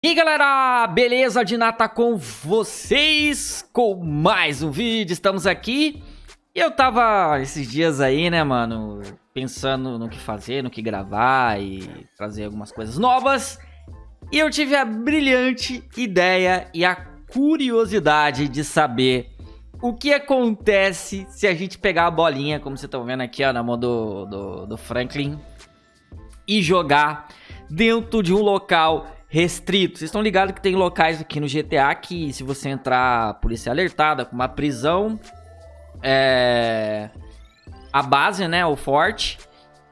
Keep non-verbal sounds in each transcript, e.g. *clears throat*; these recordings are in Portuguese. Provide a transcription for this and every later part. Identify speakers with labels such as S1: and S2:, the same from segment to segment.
S1: E galera, beleza de nata com vocês com mais um vídeo, estamos aqui. E eu tava esses dias aí né mano, pensando no que fazer, no que gravar e trazer algumas coisas novas. E eu tive a brilhante ideia e a curiosidade de saber o que acontece se a gente pegar a bolinha, como vocês estão vendo aqui ó, na mão do, do, do Franklin E jogar dentro de um local restrito. Vocês estão ligados que tem locais aqui no GTA que se você entrar, polícia é alertada com uma prisão, é... a base, né, o forte,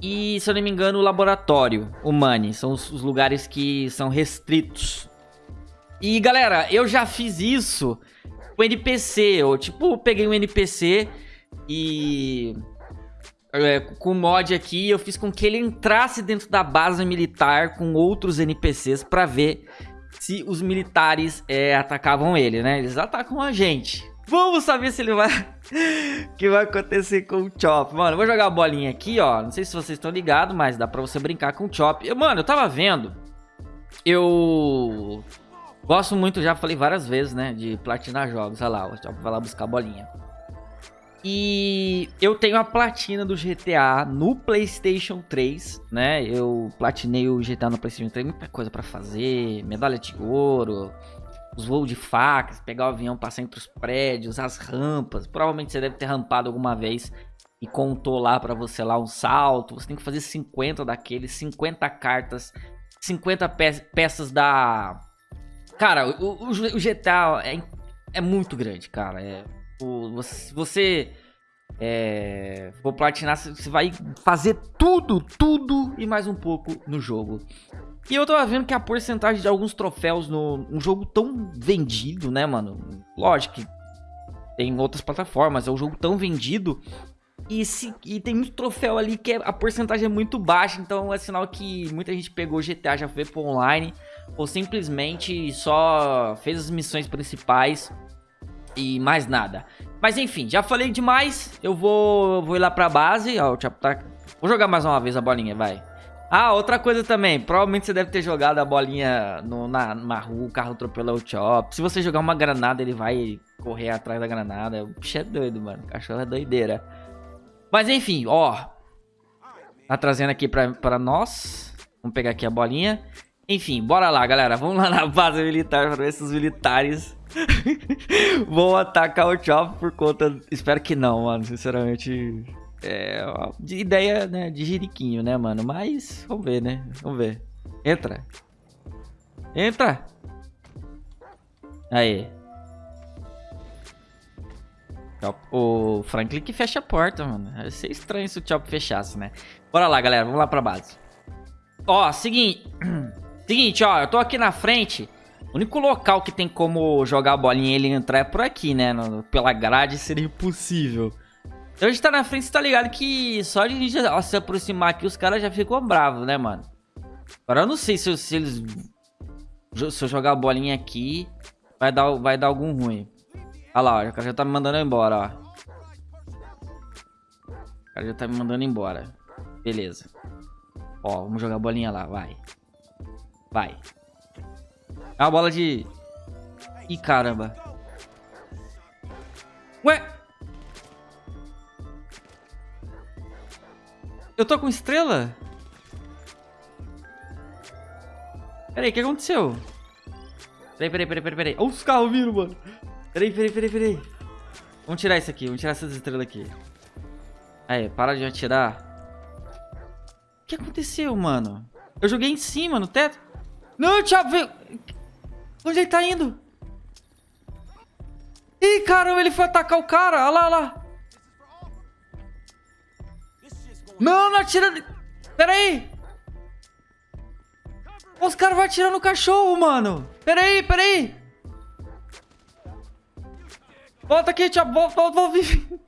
S1: e se eu não me engano o laboratório, o Money, são os, os lugares que são restritos. E galera, eu já fiz isso com NPC, eu tipo peguei um NPC e é, com o mod aqui, eu fiz com que ele entrasse dentro da base militar com outros NPCs pra ver se os militares é, atacavam ele, né? Eles atacam a gente. Vamos saber se ele vai... *laughs* que vai acontecer com o Chop. Mano, eu vou jogar a bolinha aqui, ó. Não sei se vocês estão ligados, mas dá pra você brincar com o Chop. Eu, mano, eu tava vendo. Eu... Gosto muito, já falei várias vezes, né? De platinar jogos. Olha lá, o Chop vai lá buscar a bolinha. E eu tenho a platina do GTA no PlayStation 3, né? Eu platinei o GTA no PlayStation 3, muita coisa pra fazer, medalha de ouro, os voos de facas, pegar o avião, passar entre os prédios, as rampas. Provavelmente você deve ter rampado alguma vez e contou lá pra você lá um salto. Você tem que fazer 50 daqueles, 50 cartas, 50 pe peças da... Cara, o, o, o GTA é, é muito grande, cara. É você, você é, for platinar, você vai fazer tudo, tudo e mais um pouco no jogo. E eu tava vendo que a porcentagem de alguns troféus no um jogo tão vendido, né, mano? Lógico que tem outras plataformas, é um jogo tão vendido. E, se, e tem muito troféu ali que é, a porcentagem é muito baixa, então é sinal que muita gente pegou GTA, já foi pro online, ou simplesmente só fez as missões principais e mais nada. Mas enfim, já falei demais. Eu vou, vou ir lá pra base. Ó, tá... Vou jogar mais uma vez a bolinha, vai. Ah, outra coisa também. Provavelmente você deve ter jogado a bolinha no, na, na rua, o carro atropelou o Chop. Se você jogar uma granada, ele vai correr atrás da granada. O bicho é doido, mano. O cachorro é doideira. Mas enfim, ó. Tá trazendo aqui pra, pra nós. Vamos pegar aqui a bolinha. Enfim, bora lá, galera. Vamos lá na base militar pra ver se os militares *laughs* vão atacar o Chop por conta... Espero que não, mano. Sinceramente, é de ideia, né, de jiriquinho, né, mano? Mas, vamos ver, né? Vamos ver. Entra. Entra. Aí. O Franklin que fecha a porta, mano. Ia ser estranho se o Chop fechasse, né? Bora lá, galera. Vamos lá pra base. Ó, seguinte... *clears throat* Seguinte, ó, eu tô aqui na frente. O único local que tem como jogar a bolinha e ele entrar é por aqui, né? No, pela grade seria impossível. Então a gente tá na frente, você tá ligado que só de a gente ó, se aproximar aqui, os caras já ficam bravos, né, mano? Agora eu não sei se, se eles... Se eu jogar a bolinha aqui, vai dar, vai dar algum ruim. Olha lá, ó, o cara já tá me mandando embora, ó. O cara já tá me mandando embora. Beleza. Ó, vamos jogar a bolinha lá, vai. Vai. É uma bola de... Ih, caramba. Ué? Eu tô com estrela? Peraí, o que aconteceu? Peraí, peraí, peraí, peraí, peraí. Olha os carros vindo, mano. Peraí, peraí, peraí, peraí. Vamos tirar isso aqui, vamos tirar essas estrelas aqui. Aí, para de atirar. O que aconteceu, mano? Eu joguei em cima, no teto. Não, Thiago, veio... Onde ele tá indo? Ih, caramba, ele foi atacar o cara. Olha lá, olha lá. Não, não atira... Pera aí. Os caras vão atirar no cachorro, mano. Pera aí, pera aí. Volta aqui, Thiago. Volta, volta, volta. *laughs*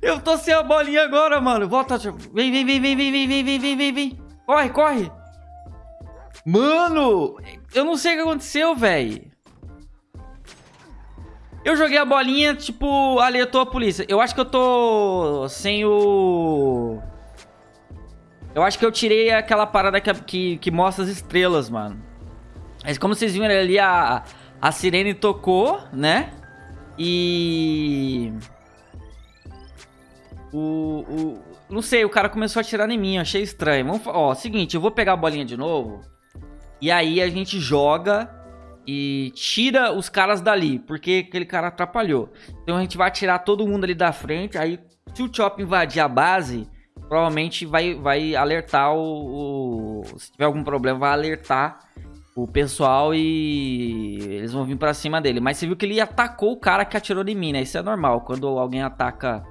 S1: Eu tô sem a bolinha agora, mano. Volta. Vem, vem, vem, vem, vem, vem, vem, vem, vem, vem. Corre, corre. Mano, eu não sei o que aconteceu, velho. Eu joguei a bolinha, tipo, alertou a polícia. Eu acho que eu tô sem o... Eu acho que eu tirei aquela parada que, que, que mostra as estrelas, mano. Mas como vocês viram ali, a, a sirene tocou, né? E... O, o... Não sei, o cara começou a atirar em mim, achei estranho. Vamos, ó, seguinte, eu vou pegar a bolinha de novo. E aí a gente joga e tira os caras dali, porque aquele cara atrapalhou. Então a gente vai tirar todo mundo ali da frente, aí se o Chop invadir a base, provavelmente vai, vai alertar o, o, Se tiver algum problema, vai alertar o pessoal e eles vão vir pra cima dele. Mas você viu que ele atacou o cara que atirou em mim, né? Isso é normal. Quando alguém ataca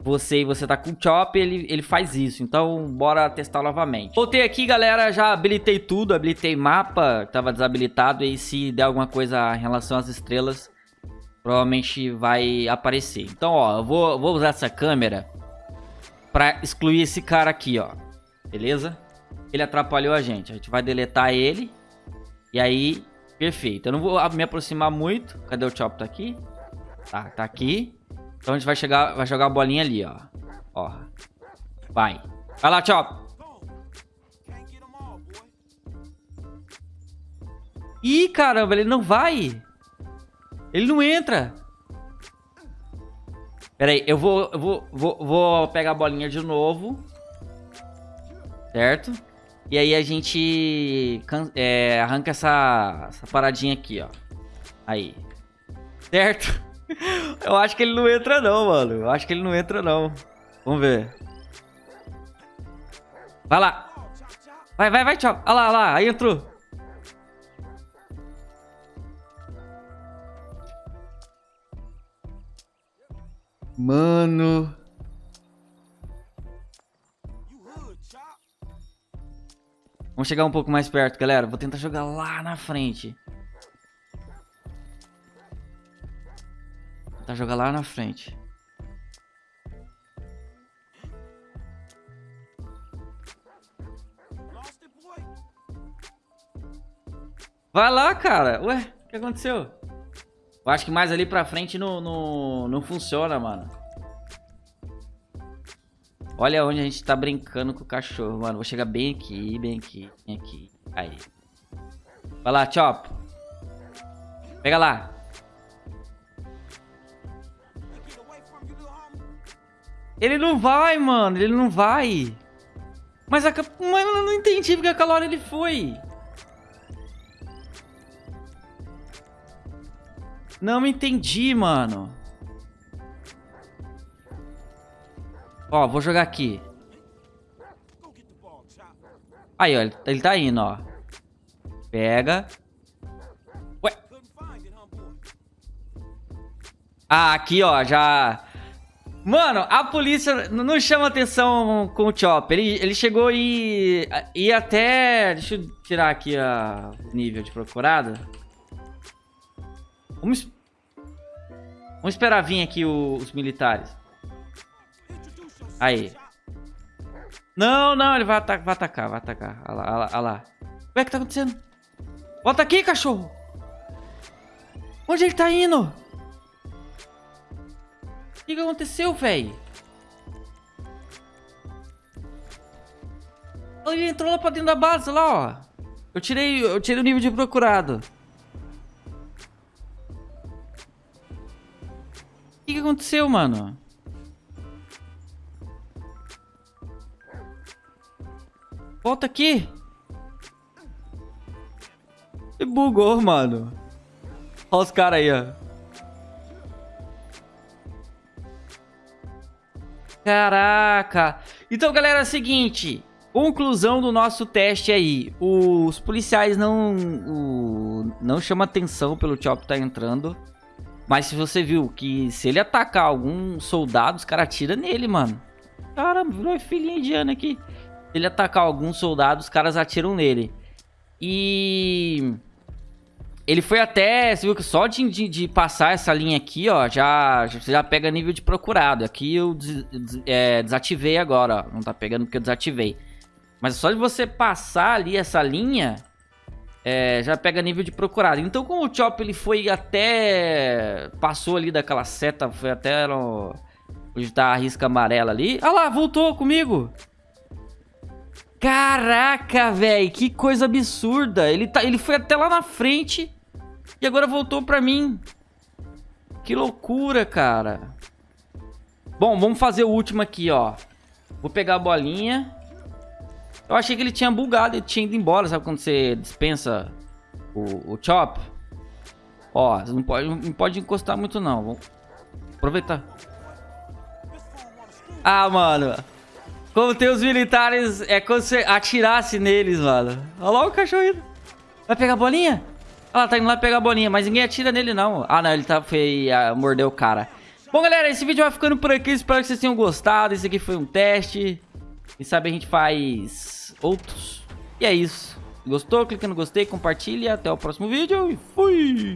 S1: você e você tá com o Chop, ele, ele faz isso. Então, bora testar novamente. Voltei aqui, galera. Já habilitei tudo. Habilitei mapa, tava desabilitado. E se der alguma coisa em relação às estrelas, provavelmente vai aparecer. Então, ó, eu vou, vou usar essa câmera pra excluir esse cara aqui, ó. Beleza? Ele atrapalhou a gente. A gente vai deletar ele. E aí, perfeito. Eu não vou me aproximar muito. Cadê o Chop? Tá aqui? Tá, tá aqui. Então a gente vai, chegar, vai jogar a bolinha ali, ó. Ó. Vai. Vai lá, Chop. Ih, caramba, ele não vai. Ele não entra. Pera aí, eu vou, eu vou, vou, vou pegar a bolinha de novo. Certo? E aí a gente é, arranca essa, essa paradinha aqui, ó. Aí. Certo? Eu acho que ele não entra não, mano. Eu acho que ele não entra não. Vamos ver. Vai lá. Vai, vai, vai, tchau. Olha lá, olha lá. Aí entrou. Mano. Vamos chegar um pouco mais perto, galera. Vou tentar jogar lá na frente. Jogar lá na frente. Vai lá, cara. Ué, o que aconteceu? Eu acho que mais ali pra frente não, não, não funciona, mano. Olha onde a gente tá brincando com o cachorro, mano. Vou chegar bem aqui, bem aqui, bem aqui. Aí. Vai lá, Chop. Pega lá. Ele não vai, mano. Ele não vai. Mas a... Mano, eu não entendi porque aquela hora ele foi. Não entendi, mano. Ó, vou jogar aqui. Aí, ó, ele tá indo, ó. Pega. Ué. Ah, aqui, ó, já... Mano, a polícia não chama atenção com o Chop. Ele, ele chegou e... E até... Deixa eu tirar aqui a nível de procurado. Vamos... Vamos esperar vir aqui os militares. Aí. Não, não, ele vai, atacar, vai atacar, vai atacar. Olha lá, olha lá, olha lá. O que tá acontecendo? Volta aqui, cachorro! Onde ele tá indo? O que, que aconteceu, velho? Ele entrou lá pra dentro da base, lá, ó. Eu tirei, eu tirei o nível de procurado. O que, que aconteceu, mano? Volta aqui. E bugou, mano. Olha os caras aí, ó. Caraca. Então, galera, é o seguinte. Conclusão do nosso teste aí. Os policiais não, o, não chamam atenção pelo Chop tá entrando. Mas se você viu que se ele atacar algum soldado, os caras atiram nele, mano. Caramba, virou filhinha indiana aqui. Se ele atacar algum soldado, os caras atiram nele. E... Ele foi até, você viu que só de, de, de, passar essa linha aqui, ó, já, já pega nível de procurado. Aqui eu des, des, é, desativei agora, ó. Não tá pegando porque eu desativei. Mas só de você passar ali essa linha, é, já pega nível de procurado. Então como o Chop ele foi até... Passou ali daquela seta, foi até no, onde tá a risca amarela ali. Ah lá, voltou comigo. Caraca, velho, que coisa absurda. Ele, tá, ele foi até lá na frente e agora voltou pra mim. Que loucura, cara. Bom, vamos fazer o último aqui, ó. Vou pegar a bolinha. Eu achei que ele tinha bugado, ele tinha ido embora, sabe quando você dispensa o, o chop? Ó, não pode, não pode encostar muito não. Vamos aproveitar. Ah, mano. Como tem os militares, é como se atirasse neles, mano. Olha lá o cachorro Vai pegar a bolinha? Lá, tá indo lá pegar a bolinha, mas ninguém atira nele, não. Ah, não, ele tá, foi, uh, mordeu o cara. Bom, galera, esse vídeo vai ficando por aqui. Espero que vocês tenham gostado. Esse aqui foi um teste. Quem sabe a gente faz outros. E é isso. Gostou? Clica no gostei, compartilha. Até o próximo vídeo e fui!